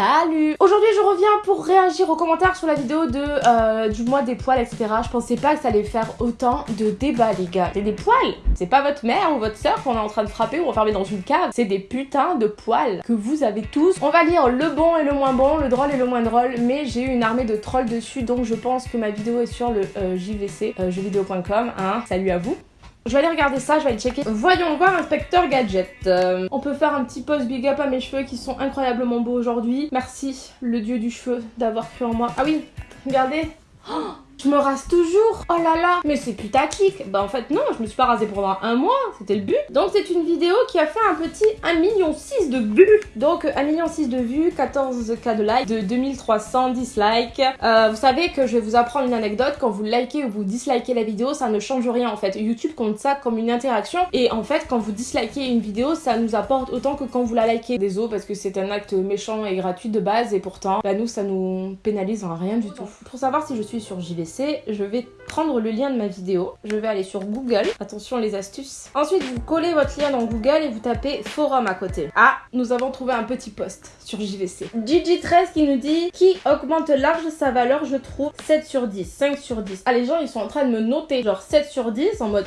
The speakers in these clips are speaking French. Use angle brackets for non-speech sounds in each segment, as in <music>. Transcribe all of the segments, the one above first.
Salut Aujourd'hui je reviens pour réagir aux commentaires sur la vidéo de euh, du mois des poils etc. Je pensais pas que ça allait faire autant de débats les gars. C'est des poils C'est pas votre mère ou votre soeur qu'on est en train de frapper ou enfermer dans une cave. C'est des putains de poils que vous avez tous. On va lire le bon et le moins bon, le drôle et le moins drôle, mais j'ai eu une armée de trolls dessus donc je pense que ma vidéo est sur le euh, JVC, euh, jeuxvideo.com. Hein. Salut à vous je vais aller regarder ça, je vais aller checker. Voyons voir Inspecteur Gadget. Euh, on peut faire un petit post big up à mes cheveux qui sont incroyablement beaux aujourd'hui. Merci, le dieu du cheveu, d'avoir cru en moi. Ah oui, regardez. Oh je me rase toujours? Oh là là Mais c'est putaclic Bah en fait non, je me suis pas rasée pendant un mois, c'était le but. Donc c'est une vidéo qui a fait un petit 1,6 million de vues. Donc 1,6 million de vues, 14k de likes, de 2300 dislikes. Euh, vous savez que je vais vous apprendre une anecdote, quand vous likez ou vous dislikez la vidéo, ça ne change rien en fait. YouTube compte ça comme une interaction et en fait quand vous dislikez une vidéo, ça nous apporte autant que quand vous la likez. Désolé parce que c'est un acte méchant et gratuit de base et pourtant, bah nous ça nous pénalise en rien du tout. Pour savoir si je suis sur JVC, je vais prendre le lien de ma vidéo. Je vais aller sur Google. Attention les astuces. Ensuite, vous collez votre lien dans Google et vous tapez forum à côté. Ah, nous avons trouvé un petit post sur JVC. Gigi13 qui nous dit qui augmente large sa valeur, je trouve 7 sur 10, 5 sur 10. Ah, les gens, ils sont en train de me noter genre 7 sur 10 en mode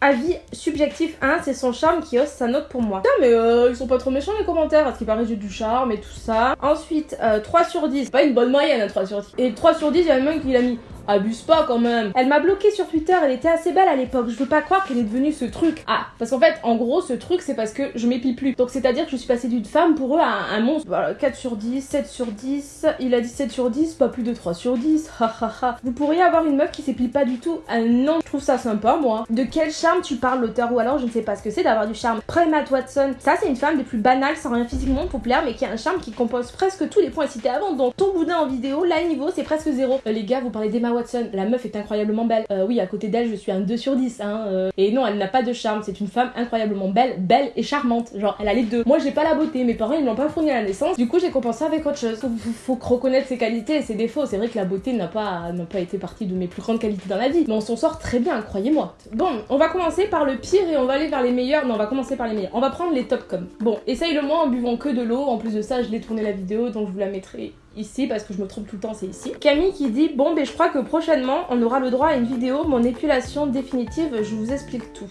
Avis subjectif 1, c'est son charme qui hausse sa note pour moi. Putain, mais euh, ils sont pas trop méchants les commentaires, parce qu'il paraît j'ai du charme et tout ça. Ensuite, 3 euh, sur 10, pas une bonne moyenne, 3 hein, sur 10. Et 3 sur 10, il y a même qui l'a mis Abuse pas quand même. Elle m'a bloqué sur Twitter, elle était assez belle à l'époque. Je veux pas croire qu'elle est devenue ce truc. Ah, parce qu'en fait, en gros, ce truc, c'est parce que je m'épile plus. Donc c'est-à-dire que je suis passée d'une femme pour eux à un, monstre. Voilà, 4 sur 10, 7 sur 10. Il a dit 7 sur 10, pas plus de 3 sur 10. Ha Vous pourriez avoir une meuf qui s'épile pas du tout. Ah non, je trouve ça sympa, moi. De quel charme tu parles, l'auteur Ou alors, je ne sais pas ce que c'est d'avoir du charme. Matt Watson, ça, c'est une femme des plus banales, sans rien physiquement populaire, mais qui a un charme qui compose presque tous les points cités avant. Donc ton boudin en vidéo, là, niveau, c'est presque zéro. Euh, les gars, vous parlez d'Emma Watson. La meuf est incroyablement belle. Euh, oui, à côté d'elle, je suis un 2 sur 10. Hein, euh. Et non, elle n'a pas de charme. C'est une femme incroyablement belle, belle et charmante. Genre, elle a les deux. Moi, j'ai pas la beauté. Mes parents, ils l'ont pas fourni à la naissance. Du coup, j'ai compensé avec autre chose. Faut, faut reconnaître ses qualités et ses défauts. C'est vrai que la beauté n'a pas, pas été partie de mes plus grandes qualités dans la vie. Mais on s'en sort très bien, croyez-moi. Bon, on va commencer par le pire et on va aller vers les meilleurs. Non, on va commencer par les meilleurs. On va prendre les top comme. Bon, essaye le moins en buvant que de l'eau. En plus de ça, je l'ai tourné la vidéo, donc je vous la mettrai ici parce que je me trompe tout le temps, c'est ici. Camille qui dit Bon, ben je crois que prochainement on aura le droit à une vidéo, mon épilation définitive, je vous explique tout.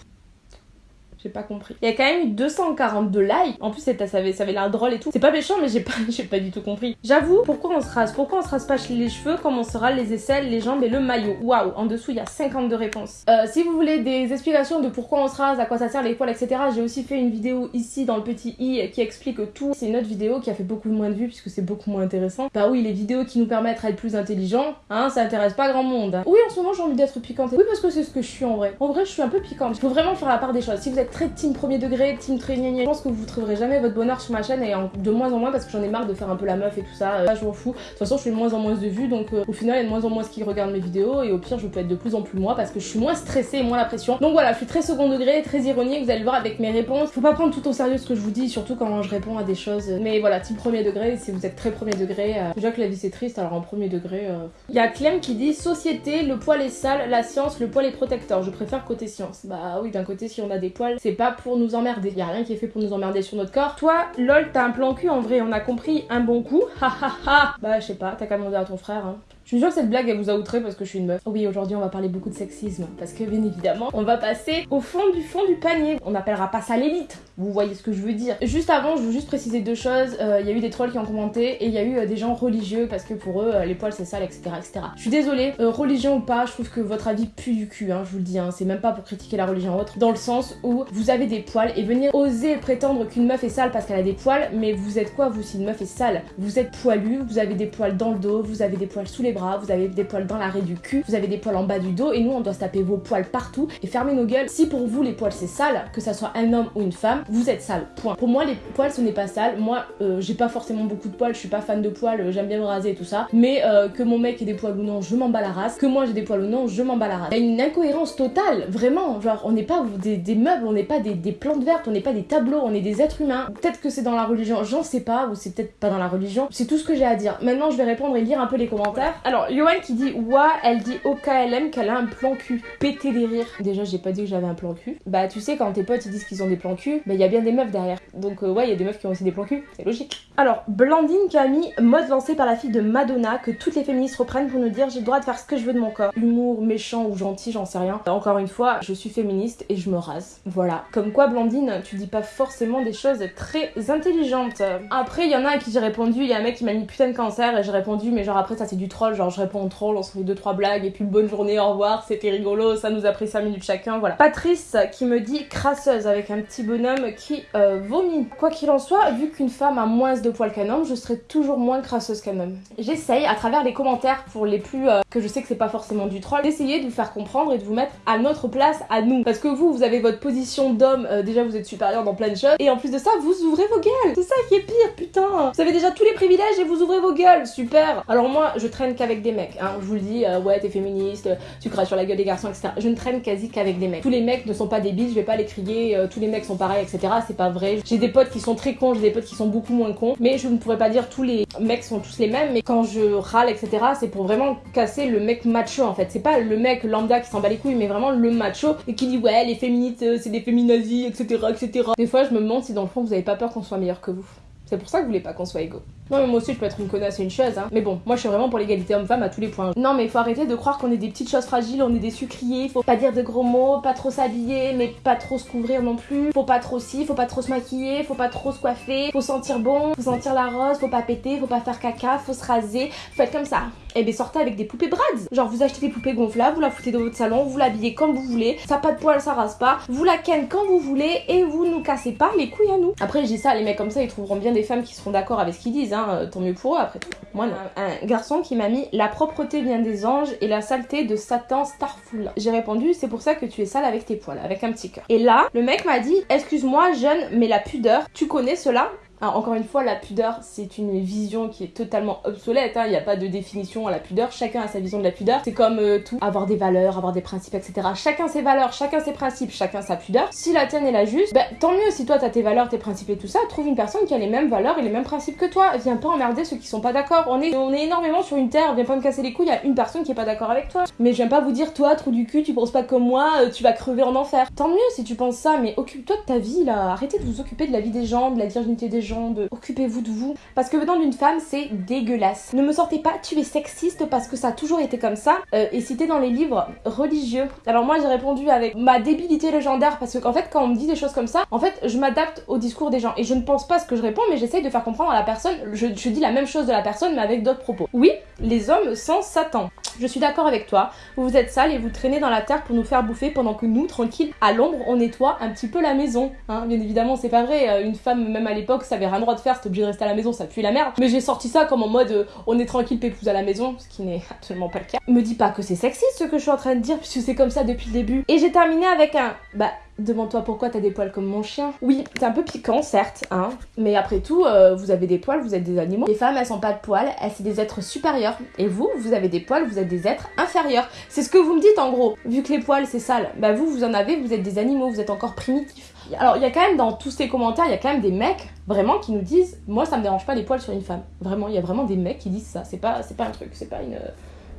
J'ai pas compris. Il y a quand même eu 242 likes. En plus, ça avait, ça avait l'air drôle et tout. C'est pas méchant, mais j'ai pas, <laughs> pas du tout compris. J'avoue, pourquoi on se rase? Pourquoi on se rase pas les cheveux comme on se rase les aisselles, les jambes et le maillot? Waouh, en dessous, il y a 52 réponses. Euh, si vous voulez des explications de pourquoi on se rase, à quoi ça sert, les poils, etc., j'ai aussi fait une vidéo ici dans le petit i qui explique tout. C'est une autre vidéo qui a fait beaucoup moins de vues puisque c'est beaucoup moins intéressant. Bah oui, les vidéos qui nous permettent d'être plus intelligents, hein, ça intéresse pas grand monde. Oui, en ce moment, j'ai envie d'être piquante. Oui, parce que c'est ce que je suis en vrai. En vrai, je suis un peu piquante. Il faut vraiment faire la part des choses. Si vous êtes très team premier degré, team très Je pense que vous trouverez jamais votre bonheur sur ma chaîne et de moins en moins parce que j'en ai marre de faire un peu la meuf et tout ça. Là, je m'en fous. De toute façon, je fais de moins en moins de vues donc euh, au final, il y a de moins en moins qui regardent mes vidéos et au pire, je peux être de plus en plus moi parce que je suis moins stressée et moins la pression. Donc voilà, je suis très second degré, très ironique. Vous allez le voir avec mes réponses. Faut pas prendre tout au sérieux ce que je vous dis, surtout quand je réponds à des choses. Mais voilà, team premier degré, si vous êtes très premier degré, euh, déjà que la vie c'est triste, alors en premier degré. Euh, il y a Clem qui dit société, le poil est sale, la science, le poil est protecteur. Je préfère côté science. Bah oui, d'un côté, si on a des poils, c'est pas pour nous emmerder. Y a rien qui est fait pour nous emmerder sur notre corps. Toi, lol, t'as un plan cul en vrai, on a compris un bon coup. <laughs> Ha ha ha. Bah, je sais pas, t'as qu'à demander à ton frère. Hein. Je suis sûre que cette blague elle vous a outré parce que je suis une meuf. Oui, aujourd'hui on va parler beaucoup de sexisme parce que bien évidemment, on va passer au fond du fond du panier. On n'appellera pas ça l'élite. Vous voyez ce que je veux dire. Juste avant, je veux juste préciser deux choses. Euh, il y a eu des trolls qui ont commenté et il y a eu euh, des gens religieux parce que pour eux, euh, les poils c'est sale, etc., etc. Je suis désolée, religion ou pas, je trouve que votre avis pue du cul, hein, je vous le dis. Hein. C'est même pas pour critiquer la religion autre, dans le sens où vous avez des poils et venir oser prétendre qu'une meuf est sale parce qu'elle a des poils, mais vous êtes quoi vous si une meuf est sale? Vous êtes poilu, vous avez des poils dans le dos, vous avez des poils sous les bras, vous avez des poils dans l'arrêt du cul, vous avez des poils en bas du dos et nous on doit se taper vos poils partout et fermer nos gueules. Si pour vous les poils c'est sale, que ça soit un homme ou une femme, vous êtes sale. Point. Pour moi les poils ce n'est pas sale. Moi euh, j'ai pas forcément beaucoup de poils, je suis pas fan de poils, euh, j'aime bien me raser et tout ça. Mais euh, que mon mec ait des poils ou non, je m'en bats la race. Que moi j'ai des poils ou non, je m'en bats la race. Il y a une incohérence totale, vraiment. Genre on n'est pas des, meubles, on n'est pas des, des, plantes vertes, on n'est pas des tableaux, on est des êtres humains. Peut-être que c'est dans la religion, j'en sais pas, ou c'est peut-être pas dans la religion. C'est tout ce que j'ai à dire. Maintenant je vais répondre et lire un peu les commentaires. Alors Yoann qui dit Ouah, elle dit au KLM qu'elle a un plan cul. Péter les rires. Déjà, j'ai pas dit que j'avais un plan cul. Bah, tu sais, quand tes potes ils disent qu'ils ont des plans cul, Mais il y a bien des meufs derrière. Donc euh, ouais, il y a des meufs qui ont aussi des plans cul, c'est logique. Alors, Blandine qui a mis mode lancé par la fille de Madonna, que toutes les féministes reprennent pour nous dire j'ai le droit de faire ce que je veux de mon corps. Humour, méchant ou gentil, j'en sais rien. Encore une fois, je suis féministe et je me rase. Voilà. Comme quoi, Blandine, tu dis pas forcément des choses très intelligentes. Après, il y en a à qui j'ai répondu, il y a un mec qui m'a mis putain de cancer et j'ai répondu, mais genre après ça c'est du troll, genre je réponds au troll, on se fait deux trois blagues et puis bonne journée, au revoir, c'était rigolo, ça nous a pris 5 minutes chacun, voilà. Patrice qui me dit crasseuse avec un petit bonhomme qui euh, vomit. Quoi qu'il en soit, vu qu'une femme a moins de poils qu'un homme, je serai toujours moins crasseuse qu'un homme. J'essaye à travers les commentaires pour les plus euh, que je sais que c'est pas forcément du troll, d'essayer de vous faire comprendre et de vous mettre à notre place, à nous. Parce que vous, vous avez votre position d'homme, euh, déjà vous êtes supérieur dans plein de choses, et en plus de ça, vous ouvrez vos gueules. C'est ça qui est pire, putain. Vous avez déjà tous les privilèges et vous ouvrez vos gueules, super. Alors moi, je traîne qu'avec des mecs, hein. Je vous le dis, ouais, t'es féministe, tu craches sur la gueule des garçons, etc. Je ne traîne quasi qu'avec des mecs. Tous les mecs ne sont pas débiles, je vais pas les crier, tous les mecs sont pareils, etc. C'est pas vrai. J'ai des potes qui sont très cons, j'ai des potes qui sont beaucoup moins cons. Mais je ne pourrais pas dire tous les mecs sont tous les mêmes. Mais quand je râle, etc., c'est pour vraiment casser le mec macho en fait. C'est pas le mec lambda qui s'en bat les couilles, mais vraiment le macho et qui dit ouais, les féministes, euh, c'est des féminazis, etc., etc. Des fois, je me demande si dans le fond vous avez pas peur qu'on soit meilleur que vous. C'est pour ça que vous voulez pas qu'on soit égaux. Non mais moi aussi je peux être une connasse, c'est une chose hein. Mais bon, moi je suis vraiment pour l'égalité homme-femme à tous les points. Non mais faut arrêter de croire qu'on est des petites choses fragiles, on est des sucriers, faut pas dire de gros mots, pas trop s'habiller, mais pas trop se couvrir non plus. Faut pas trop si, faut pas trop se maquiller, faut pas trop se coiffer, faut sentir bon, faut sentir la rose, faut pas péter, faut pas faire caca, faut se raser, faut être comme ça. Et eh bien sortez avec des poupées Brads. Genre vous achetez des poupées gonflables, vous la foutez dans votre salon, vous l'habillez comme vous voulez, ça pas de poils, ça rase pas, vous la ken quand vous voulez et vous nous cassez pas les couilles à nous. Après dis ça, les mecs comme ça ils trouveront bien des femmes qui seront d'accord avec ce qu'ils disent, euh, tant mieux pour eux après tout. Moi non. Un garçon qui m'a mis la propreté vient des anges et la saleté de Satan Starful. J'ai répondu c'est pour ça que tu es sale avec tes poils, avec un petit cœur. Et là, le mec m'a dit excuse-moi jeune, mais la pudeur, tu connais cela? Encore une fois, la pudeur, c'est une vision qui est totalement obsolète. Hein. Il n'y a pas de définition à la pudeur. Chacun a sa vision de la pudeur. C'est comme euh, tout, avoir des valeurs, avoir des principes, etc. Chacun ses valeurs, chacun ses principes, chacun sa pudeur. Si la tienne est la juste, bah, tant mieux. Si toi t'as tes valeurs, tes principes et tout ça, trouve une personne qui a les mêmes valeurs et les mêmes principes que toi. Viens pas emmerder ceux qui sont pas d'accord. On est, on est énormément sur une terre. Viens pas me casser les couilles. Il y a une personne qui est pas d'accord avec toi. Mais je viens pas vous dire, toi, trou du cul, tu penses pas comme moi, euh, tu vas crever en enfer. Tant mieux si tu penses ça, mais occupe-toi de ta vie là. Arrêtez de vous occuper de la vie des gens, de la virginité des gens, de occupez-vous de vous. Parce que venant d'une femme, c'est dégueulasse. Ne me sortez pas, tu es sexiste parce que ça a toujours été comme ça. Euh, et cité dans les livres religieux. Alors moi j'ai répondu avec ma débilité légendaire parce qu'en fait quand on me dit des choses comme ça, en fait je m'adapte au discours des gens. Et je ne pense pas ce que je réponds, mais j'essaye de faire comprendre à la personne. Je, je dis la même chose de la personne mais avec d'autres propos. Oui, les hommes sans Satan. Je suis d'accord avec toi. Vous êtes sale et vous traînez dans la terre pour nous faire bouffer pendant que nous, tranquilles, à l'ombre, on nettoie un petit peu la maison. Hein. Bien évidemment, c'est pas vrai. Euh, une femme, même à l'époque, ça avait rien droit de faire, c'était obligé de rester à la maison, ça pue la merde. Mais j'ai sorti ça comme en mode euh, on est tranquille, pépouze à la maison, ce qui n'est absolument pas le cas. Me dis pas que c'est sexiste ce que je suis en train de dire, puisque c'est comme ça depuis le début. Et j'ai terminé avec un bah Demande-toi pourquoi t'as des poils comme mon chien. Oui, c'est un peu piquant, certes, hein. Mais après tout, euh, vous avez des poils, vous êtes des animaux. Les femmes, elles sont pas de poils, elles sont des êtres supérieurs. Et vous, vous avez des poils, vous êtes des êtres inférieurs. C'est ce que vous me dites en gros. Vu que les poils, c'est sale, bah vous, vous en avez, vous êtes des animaux, vous êtes encore primitifs. Alors, il y a quand même dans tous ces commentaires, il y a quand même des mecs vraiment qui nous disent Moi, ça me dérange pas les poils sur une femme. Vraiment, il y a vraiment des mecs qui disent ça. C'est pas, c'est pas un truc, c'est pas une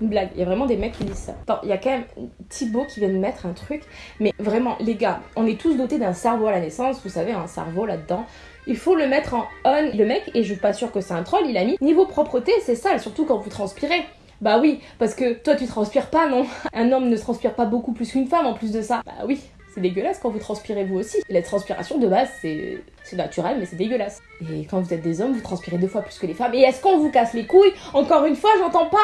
une blague. Il y a vraiment des mecs qui disent ça. Attends, il y a quand même Thibaut qui vient de mettre un truc. Mais vraiment, les gars, on est tous dotés d'un cerveau à la naissance. Vous savez, un cerveau là-dedans. Il faut le mettre en on. Le mec, et je suis pas sûre que c'est un troll, il a mis niveau propreté, c'est sale, surtout quand vous transpirez. Bah oui, parce que toi tu transpires pas, non <laughs> Un homme ne transpire pas beaucoup plus qu'une femme en plus de ça. Bah oui, c'est dégueulasse quand vous transpirez vous aussi. la transpiration de base, c'est naturel, mais c'est dégueulasse. Et quand vous êtes des hommes, vous transpirez deux fois plus que les femmes. Et est-ce qu'on vous casse les couilles? Encore une fois, j'entends pas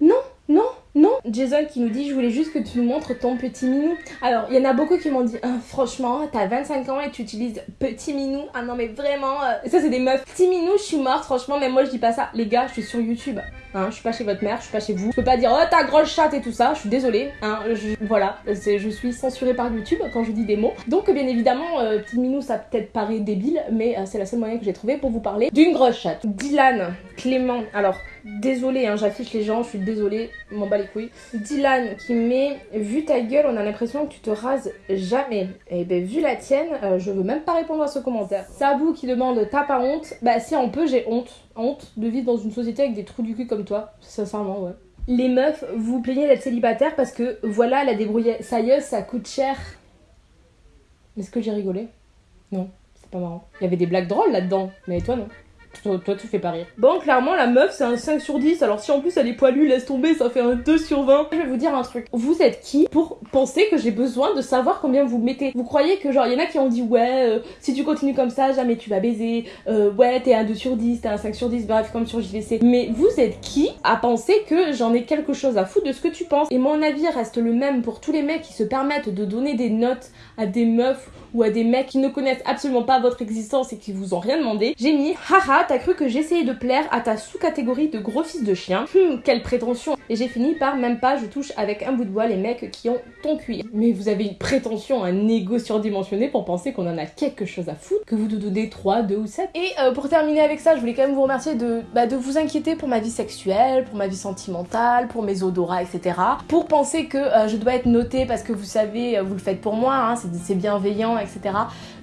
non, non, non. Jason qui nous dit Je voulais juste que tu nous montres ton petit minou. Alors, il y en a beaucoup qui m'ont dit ah, Franchement, t'as 25 ans et tu utilises petit minou. Ah non, mais vraiment. Euh, ça, c'est des meufs. Petit minou, je suis morte. Franchement, mais moi, je dis pas ça. Les gars, je suis sur YouTube. Hein, je suis pas chez votre mère, je suis pas chez vous. Je peux pas dire Oh, ta grosse chatte et tout ça. Je suis désolée. Hein, voilà, je suis censurée par YouTube quand je dis des mots. Donc, bien évidemment, euh, petit minou, ça peut-être paraît débile, mais euh, c'est la seule moyen que j'ai trouvé pour vous parler d'une grosse chatte. Dylan, Clément. Alors, désolé, hein, j'affiche les gens, je suis désolée, m'en bats les couilles. Dylan qui met Vu ta gueule, on a l'impression que tu te rases jamais. Et eh ben, vu la tienne, euh, je veux même pas répondre à ce commentaire. Sabou qui demande T'as pas honte? Bah, si on peut, j'ai honte. Honte de vivre dans une société avec des trous du cul comme toi. Sincèrement, ouais. Les meufs, vous plaignez d'être célibataire parce que voilà, la débrouillée. Ça y est, ça coûte cher. Est-ce que j'ai rigolé? Non. C'est pas marrant. Il y avait des blagues drôles là-dedans, mais toi non. Toi, toi, tu fais pas rire. Bon, clairement, la meuf, c'est un 5 sur 10. Alors, si en plus elle est poilue, laisse tomber, ça fait un 2 sur 20. Je vais vous dire un truc. Vous êtes qui pour penser que j'ai besoin de savoir combien vous mettez? Vous croyez que, genre, il y en a qui ont dit, ouais, euh, si tu continues comme ça, jamais tu vas baiser. Euh, ouais, t'es un 2 sur 10, t'es un 5 sur 10, bref, comme sur JVC. Mais vous êtes qui à penser que j'en ai quelque chose à foutre de ce que tu penses? Et mon avis reste le même pour tous les mecs qui se permettent de donner des notes à des meufs ou à des mecs qui ne connaissent absolument pas votre existence et qui vous ont rien demandé. J'ai mis, haha, t'as cru que j'essayais de plaire à ta sous-catégorie de gros fils de chien? Hum, quelle prétention. Et j'ai fini par, même pas, je touche avec un bout de bois les mecs qui ont ton cuir. Mais vous avez une prétention, un ego surdimensionné pour penser qu'on en a quelque chose à foutre, que vous nous donnez 3, 2 ou 7. Et euh, pour terminer avec ça, je voulais quand même vous remercier de, bah, de vous inquiéter pour ma vie sexuelle, pour ma vie sentimentale, pour mes odorats, etc. Pour penser que euh, je dois être notée parce que vous savez, euh, vous le faites pour moi, hein, c'est bienveillant, etc.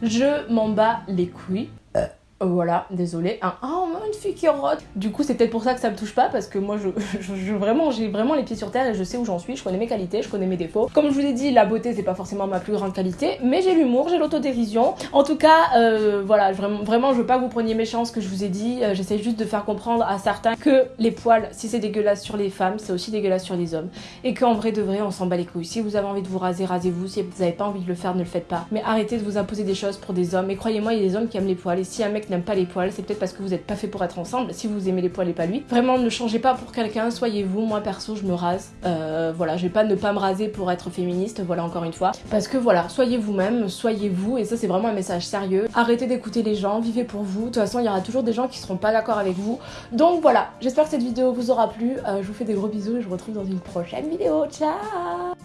Je m'en bats les couilles. Euh, voilà, désolé. Un oh, une fille qui rote. Du coup, c'est peut-être pour ça que ça me touche pas parce que moi, <laughs> je, vraiment, j'ai vraiment les pieds sur terre et je sais où j'en suis. Je connais mes qualités, je connais mes défauts. Comme je vous ai dit, la beauté, c'est pas forcément ma plus grande qualité, mais j'ai l'humour, j'ai l'autodérision. En tout cas, euh, voilà, vraiment, vraiment, je veux pas que vous preniez méchant ce que je vous ai dit. Euh, j'essaie juste de faire comprendre à certains que les poils, si c'est dégueulasse sur les femmes, c'est aussi dégueulasse sur les hommes. Et qu'en vrai de vrai, on s'en bat les couilles. Si vous avez envie de vous raser, rasez-vous. Si vous avez pas envie de le faire, ne le faites pas. Mais arrêtez de vous imposer des choses pour des hommes. Et croyez-moi, il y a des hommes qui aiment les poils. Et si un n'aime pas les poils, c'est peut-être parce que vous n'êtes pas fait pour être ensemble. Si vous aimez les poils et pas lui, vraiment ne changez pas pour quelqu'un, soyez vous. Moi perso, je me rase. Euh, voilà, je vais pas ne pas me raser pour être féministe, voilà encore une fois. Parce que voilà, soyez vous-même, soyez vous, et ça c'est vraiment un message sérieux. Arrêtez d'écouter les gens, vivez pour vous. De toute façon, il y aura toujours des gens qui seront pas d'accord avec vous. Donc voilà, j'espère que cette vidéo vous aura plu. Euh, je vous fais des gros bisous et je vous retrouve dans une prochaine vidéo. Ciao